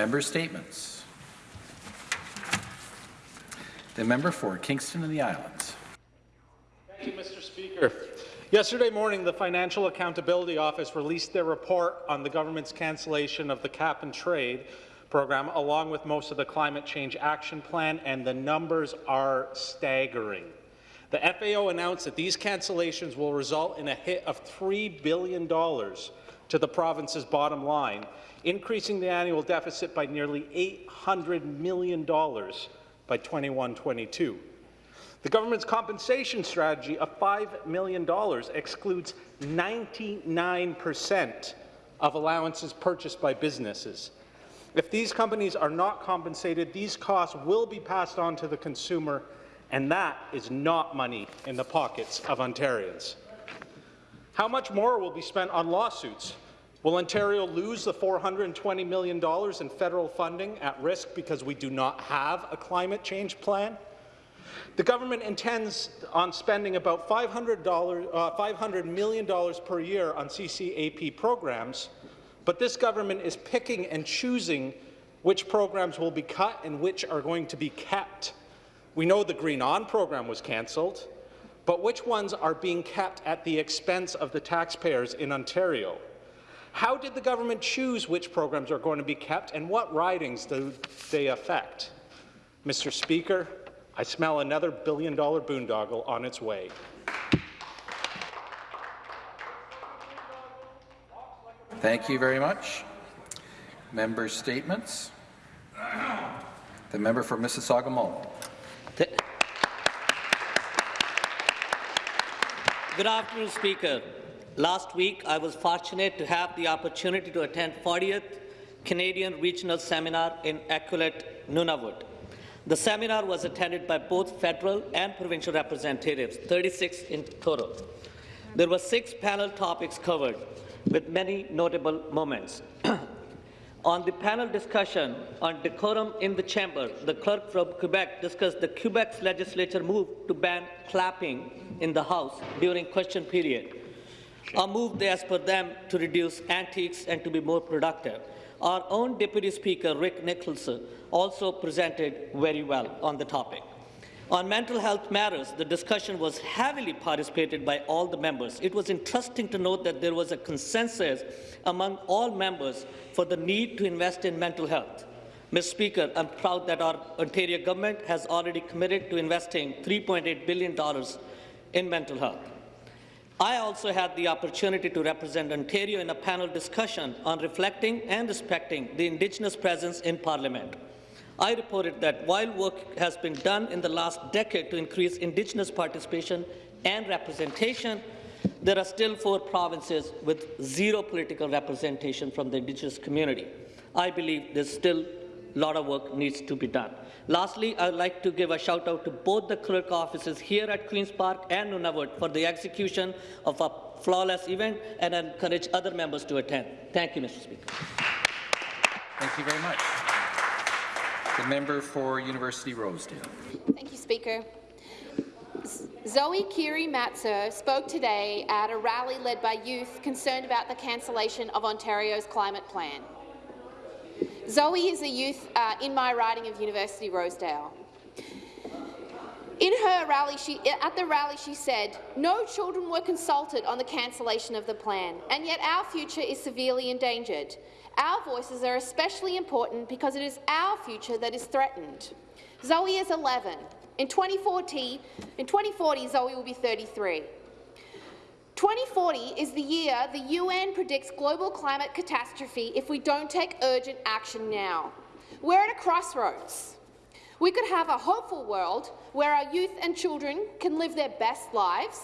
Member statements. The member for Kingston and the Islands. Thank you, Mr. Speaker. Yesterday morning, the Financial Accountability Office released their report on the government's cancellation of the cap and trade program, along with most of the climate change action plan, and the numbers are staggering. The FAO announced that these cancellations will result in a hit of $3 billion to the province's bottom line, increasing the annual deficit by nearly $800 million by 21-22. The government's compensation strategy of $5 million excludes 99 percent of allowances purchased by businesses. If these companies are not compensated, these costs will be passed on to the consumer, and that is not money in the pockets of Ontarians. How much more will be spent on lawsuits? Will Ontario lose the $420 million in federal funding at risk because we do not have a climate change plan? The government intends on spending about $500, uh, $500 million per year on CCAP programs, but this government is picking and choosing which programs will be cut and which are going to be kept. We know the Green On program was cancelled, but which ones are being kept at the expense of the taxpayers in Ontario? How did the government choose which programs are going to be kept, and what ridings do they affect? Mr. Speaker, I smell another billion-dollar boondoggle on its way. Thank you very much. Member statements. The member for Mississauga Malton. Good afternoon, Speaker. Last week, I was fortunate to have the opportunity to attend 40th Canadian Regional Seminar in Aquinnah, Nunavut. The seminar was attended by both federal and provincial representatives, 36 in total. There were six panel topics covered, with many notable moments. on the panel discussion on decorum in the chamber, the clerk from Quebec discussed the Quebec's legislature move to ban clapping in the House during question period. A move, as per them, to reduce antics and to be more productive. Our own Deputy Speaker, Rick Nicholson, also presented very well on the topic. On mental health matters, the discussion was heavily participated by all the members. It was interesting to note that there was a consensus among all members for the need to invest in mental health. Mr. Speaker, I'm proud that our Ontario government has already committed to investing $3.8 billion in mental health. I also had the opportunity to represent Ontario in a panel discussion on reflecting and respecting the Indigenous presence in Parliament. I reported that while work has been done in the last decade to increase Indigenous participation and representation, there are still four provinces with zero political representation from the Indigenous community. I believe there's still a lot of work needs to be done. Lastly, I would like to give a shout out to both the clerk offices here at Queen's Park and Nunavut for the execution of a flawless event and encourage other members to attend. Thank you, Mr. Speaker. Thank you very much. The member for University Rosedale. Thank you, Speaker. Zoe Kiri Matzer spoke today at a rally led by youth concerned about the cancellation of Ontario's climate plan. Zoe is a youth uh, in my riding of University Rosedale. In her rally, she, at the rally, she said, no children were consulted on the cancellation of the plan, and yet our future is severely endangered. Our voices are especially important because it is our future that is threatened. Zoe is 11. In 2040, in 2040 Zoe will be 33. 2040 is the year the UN predicts global climate catastrophe if we don't take urgent action now. We're at a crossroads. We could have a hopeful world where our youth and children can live their best lives,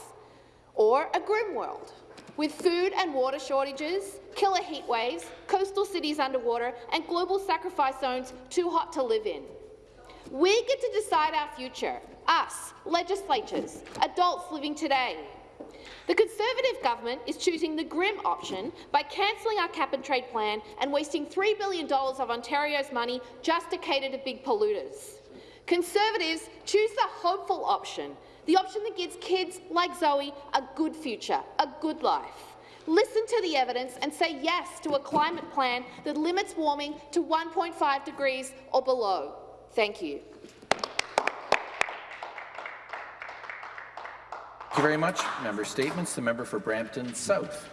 or a grim world with food and water shortages, killer heat waves, coastal cities underwater, and global sacrifice zones too hot to live in. We get to decide our future, us, legislatures, adults living today. The Conservative government is choosing the grim option by cancelling our cap-and-trade plan and wasting $3 billion of Ontario's money just to cater to big polluters. Conservatives choose the hopeful option, the option that gives kids like Zoe a good future, a good life. Listen to the evidence and say yes to a climate plan that limits warming to 1.5 degrees or below. Thank you. Thank you very much. Member statements. The member for Brampton South.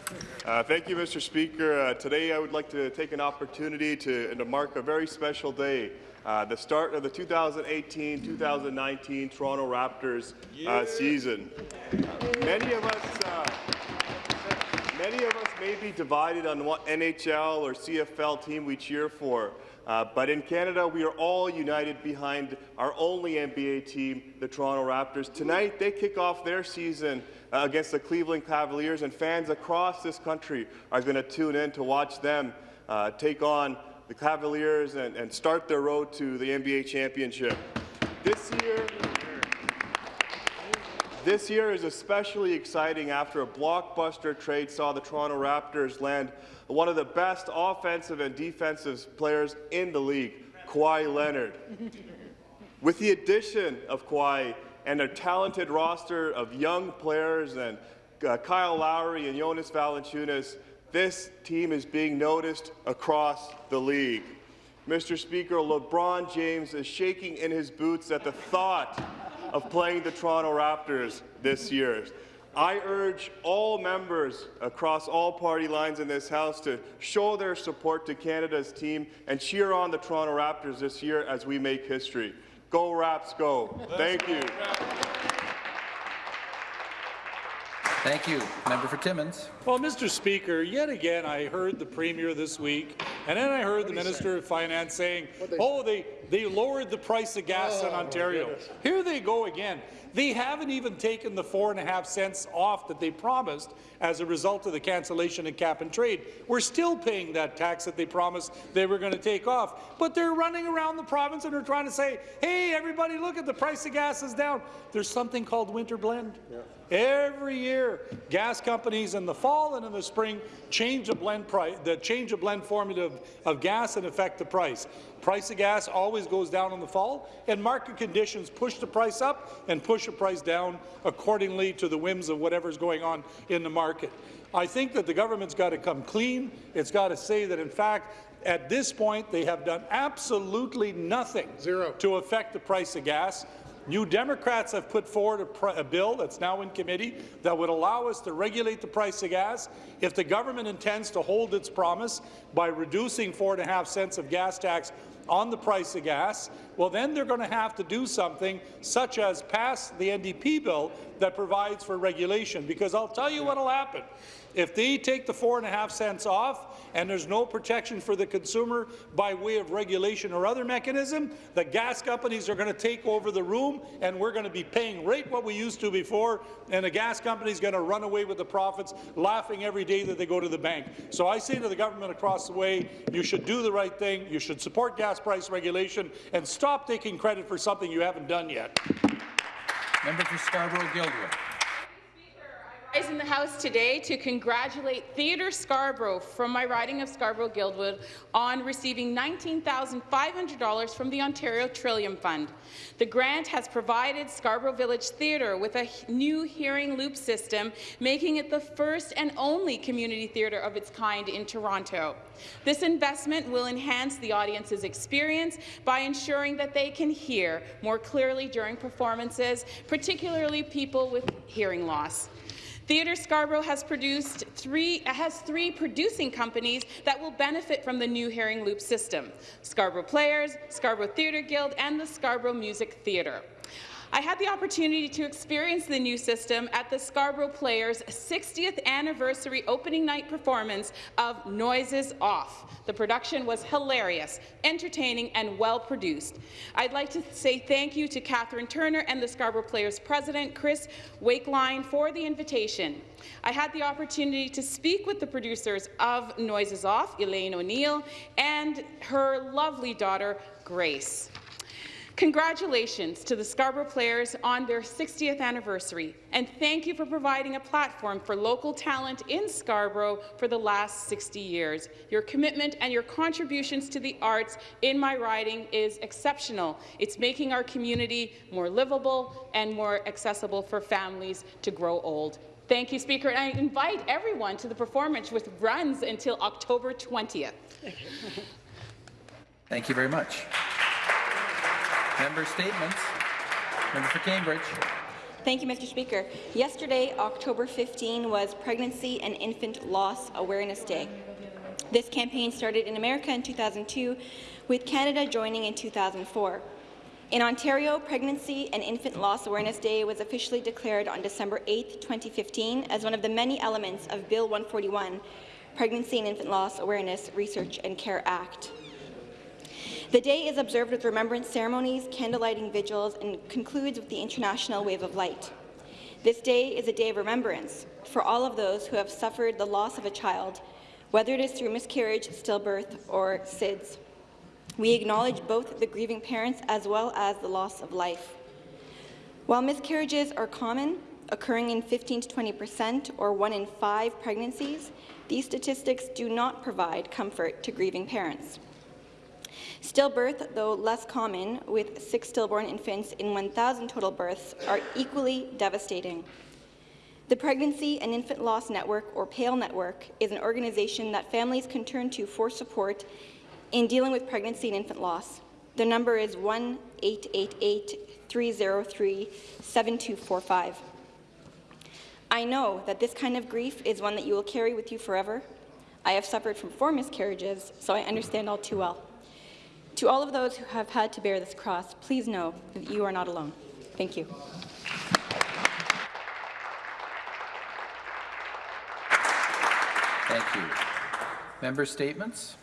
Uh, thank you, Mr. Speaker. Uh, today, I would like to take an opportunity to, to mark a very special day, uh, the start of the 2018-2019 Toronto Raptors uh, season. Many of us. Uh, many of us may be divided on what NHL or CFL team we cheer for, uh, but in Canada, we are all united behind our only NBA team, the Toronto Raptors. Tonight, they kick off their season uh, against the Cleveland Cavaliers, and fans across this country are going to tune in to watch them uh, take on the Cavaliers and, and start their road to the NBA championship. This year, this year is especially exciting after a blockbuster trade saw the Toronto Raptors land one of the best offensive and defensive players in the league, Kawhi Leonard. With the addition of Kawhi and a talented roster of young players and uh, Kyle Lowry and Jonas Valanciunas, this team is being noticed across the league. Mr. Speaker, LeBron James is shaking in his boots at the thought of playing the Toronto Raptors this year. I urge all members across all party lines in this House to show their support to Canada's team and cheer on the Toronto Raptors this year as we make history. Go Raps, go. Thank you. Thank you. Member for Timmins. Well, Mr. Speaker, yet again I heard the Premier this week, and then I heard the Minister of Finance saying, oh, they, they lowered the price of gas in Ontario. Here they go again. They haven't even taken the four and a half cents off that they promised as a result of the cancellation of cap and trade. We're still paying that tax that they promised they were going to take off. But they're running around the province and they're trying to say, hey, everybody, look at the price of gas is down. There's something called winter blend. Yeah. Every year, gas companies in the fall and in the spring change the blend price, the change the blend formula of, of gas and affect the price. Price of gas always goes down in the fall, and market conditions push the price up and push the price down accordingly to the whims of whatever's going on in the market. I think that the government's got to come clean. It's got to say that, in fact, at this point, they have done absolutely nothing Zero. to affect the price of gas. New Democrats have put forward a, a, bill that's now in committee that would allow us to regulate the price of gas. If the government intends to hold its promise by reducing four and a half cents of gas tax on the price of gas, well, then they're going to have to do something such as pass the NDP bill that provides for regulation, because I'll tell you what will happen. If they take the four and a half cents off and there's no protection for the consumer by way of regulation or other mechanism, the gas companies are going to take over the room and we're going to be paying right what we used to before and the gas company is going to run away with the profits, laughing every day that they go to the bank. So I say to the government across the way, you should do the right thing, you should support gas price regulation and stop taking credit for something you haven't done yet. Member for Scarborough-Guildwood rise in the House today to congratulate Theatre Scarborough from my riding of Scarborough-Guildwood on receiving $19,500 from the Ontario Trillium Fund. The grant has provided Scarborough Village Theatre with a new hearing loop system, making it the first and only community theatre of its kind in Toronto. This investment will enhance the audience's experience by ensuring that they can hear more clearly during performances, particularly people with hearing loss. Theatre Scarborough has produced three has three producing companies that will benefit from the new hearing loop system: Scarborough Players, Scarborough Theatre Guild, and the Scarborough Music Theatre. I had the opportunity to experience the new system at the Scarborough Players' 60th anniversary opening night performance of Noises Off. The production was hilarious, entertaining, and well-produced. I'd like to say thank you to Catherine Turner and the Scarborough Players president, Chris Wakeline, for the invitation. I had the opportunity to speak with the producers of Noises Off, Elaine O'Neill, and her lovely daughter, Grace. Congratulations to the Scarborough Players on their 60th anniversary, and thank you for providing a platform for local talent in Scarborough for the last 60 years. Your commitment and your contributions to the arts in my riding is exceptional. It's making our community more livable and more accessible for families to grow old. Thank you, Speaker. And I invite everyone to the performance, which runs until October 20th. Thank you very much. Member statements. Member for Cambridge. Thank you, Mr. Speaker. Yesterday, October 15, was Pregnancy and Infant Loss Awareness Day. This campaign started in America in 2002, with Canada joining in 2004. In Ontario, Pregnancy and Infant Loss Awareness Day was officially declared on December 8, 2015, as one of the many elements of Bill 141, Pregnancy and Infant Loss Awareness Research and Care Act. The day is observed with remembrance ceremonies, candlelighting vigils, and concludes with the International Wave of Light. This day is a day of remembrance for all of those who have suffered the loss of a child, whether it is through miscarriage, stillbirth, or SIDS. We acknowledge both the grieving parents as well as the loss of life. While miscarriages are common, occurring in 15 to 20 percent or one in five pregnancies, these statistics do not provide comfort to grieving parents. Stillbirth, though less common, with six stillborn infants in 1,000 total births, are equally devastating. The Pregnancy and Infant Loss Network, or PAIL Network, is an organization that families can turn to for support in dealing with pregnancy and infant loss. The number is 1-888-303-7245. I know that this kind of grief is one that you will carry with you forever. I have suffered from four miscarriages, so I understand all too well. To all of those who have had to bear this cross, please know that you are not alone. Thank you. Thank you. Member statements.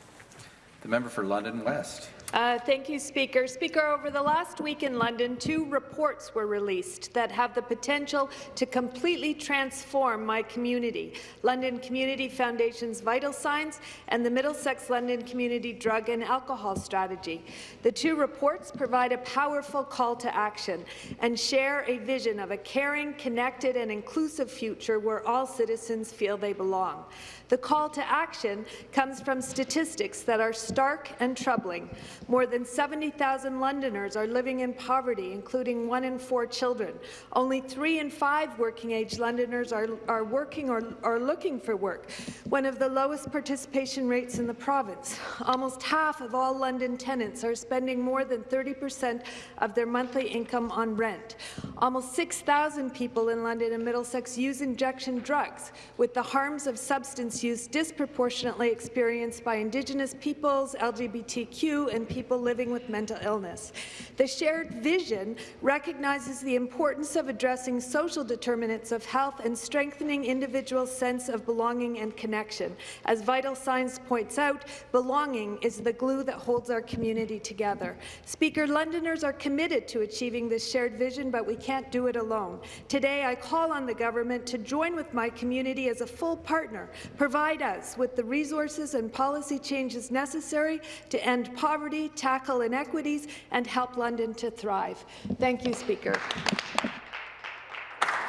The member for London West. Uh, thank you, Speaker. Speaker, over the last week in London, two reports were released that have the potential to completely transform my community. London Community Foundation's Vital Signs and the Middlesex London Community Drug and Alcohol Strategy. The two reports provide a powerful call to action and share a vision of a caring, connected and inclusive future where all citizens feel they belong. The call to action comes from statistics that are stark and troubling. More than 70,000 Londoners are living in poverty, including one in four children. Only three in five working-age Londoners are, are working or are looking for work, one of the lowest participation rates in the province. Almost half of all London tenants are spending more than 30 percent of their monthly income on rent. Almost 6,000 people in London and Middlesex use injection drugs, with the harms of substance use disproportionately experienced by Indigenous peoples, LGBTQ, and people living with mental illness. The shared vision recognizes the importance of addressing social determinants of health and strengthening individuals' sense of belonging and connection. As Vital Signs points out, belonging is the glue that holds our community together. Speaker, Londoners are committed to achieving this shared vision, but we can't do it alone. Today, I call on the government to join with my community as a full partner, provide us with the resources and policy changes necessary to end poverty, tackle inequities, and help London to thrive. Thank you, Speaker.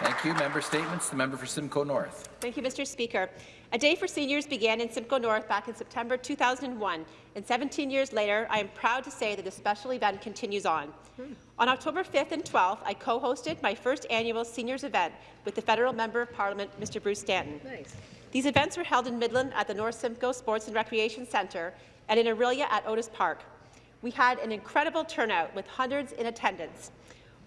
Thank you. Member statements. The member for Simcoe North. Thank you, Mr. Speaker. A Day for Seniors began in Simcoe North back in September 2001, and 17 years later, I am proud to say that the special event continues on. Hmm. On October 5th and 12th, I co-hosted my first annual seniors event with the federal member of parliament, Mr. Bruce Stanton. Nice. These events were held in Midland at the North Simcoe Sports and Recreation Centre and in Orillia at Otis Park. We had an incredible turnout with hundreds in attendance.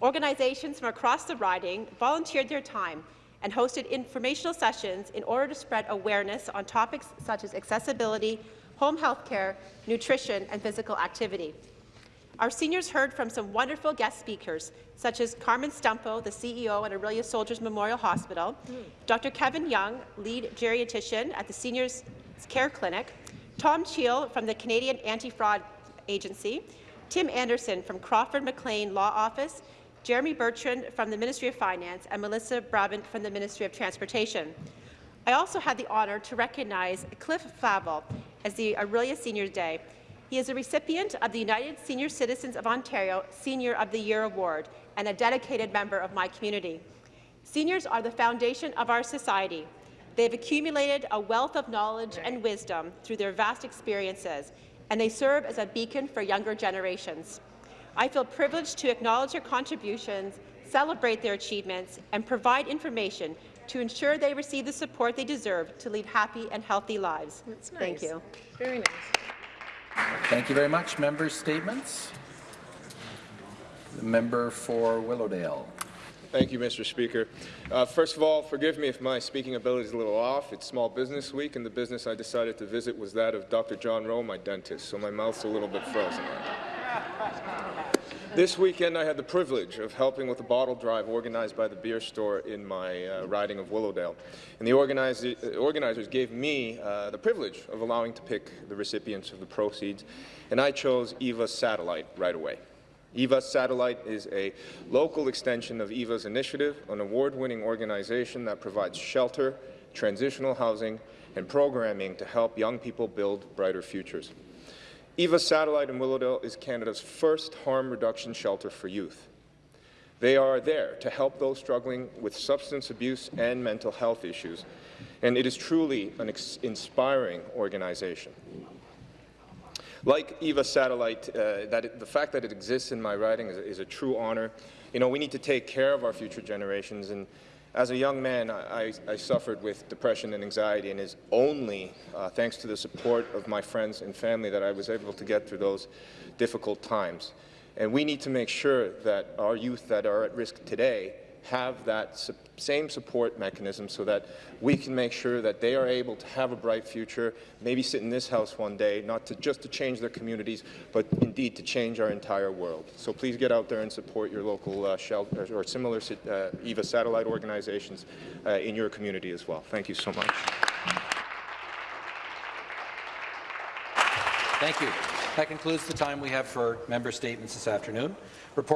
Organizations from across the riding volunteered their time and hosted informational sessions in order to spread awareness on topics such as accessibility, home health care, nutrition, and physical activity. Our seniors heard from some wonderful guest speakers, such as Carmen Stumpo, the CEO at Orillia Soldiers Memorial Hospital. Dr. Kevin Young, lead geriatrician at the Seniors Care Clinic, Tom Cheel from the Canadian Anti-Fraud Agency, Tim Anderson from Crawford McLean Law Office, Jeremy Bertrand from the Ministry of Finance, and Melissa Brabant from the Ministry of Transportation. I also had the honour to recognize Cliff Flavel as the Orillia Senior Day. He is a recipient of the United Senior Citizens of Ontario Senior of the Year Award and a dedicated member of my community. Seniors are the foundation of our society. They have accumulated a wealth of knowledge and wisdom through their vast experiences, and they serve as a beacon for younger generations. I feel privileged to acknowledge their contributions, celebrate their achievements, and provide information to ensure they receive the support they deserve to lead happy and healthy lives. That's Thank you. Very nice. Thank you very much. Member statements? The member for Willowdale. Thank you, Mr. Speaker. Uh, first of all, forgive me if my speaking ability is a little off. It's Small Business Week, and the business I decided to visit was that of Dr. John Rowe, my dentist, so my mouth's a little bit frozen. This weekend, I had the privilege of helping with a bottle drive organized by the beer store in my uh, riding of Willowdale. And the uh, organizers gave me uh, the privilege of allowing to pick the recipients of the proceeds, and I chose Eva Satellite right away. EVA Satellite is a local extension of EVA's initiative, an award-winning organization that provides shelter, transitional housing, and programming to help young people build brighter futures. EVA Satellite in Willowdale is Canada's first harm reduction shelter for youth. They are there to help those struggling with substance abuse and mental health issues, and it is truly an inspiring organization. Like EVA Satellite, uh, that it, the fact that it exists in my riding is, is, a true honor. You know, we need to take care of our future generations, and as a young man, I, I suffered with depression and anxiety, and it's only uh, thanks to the support of my friends and family that I was able to get through those difficult times. And we need to make sure that our youth that are at risk today have that su same support mechanism so that we can make sure that they are able to have a bright future, maybe sit in this house one day, not to just to change their communities, but indeed to change our entire world. So please get out there and support your local uh, shelter or similar uh, EVA satellite organizations uh, in your community as well. Thank you so much. Thank you. That concludes the time we have for member statements this afternoon. Report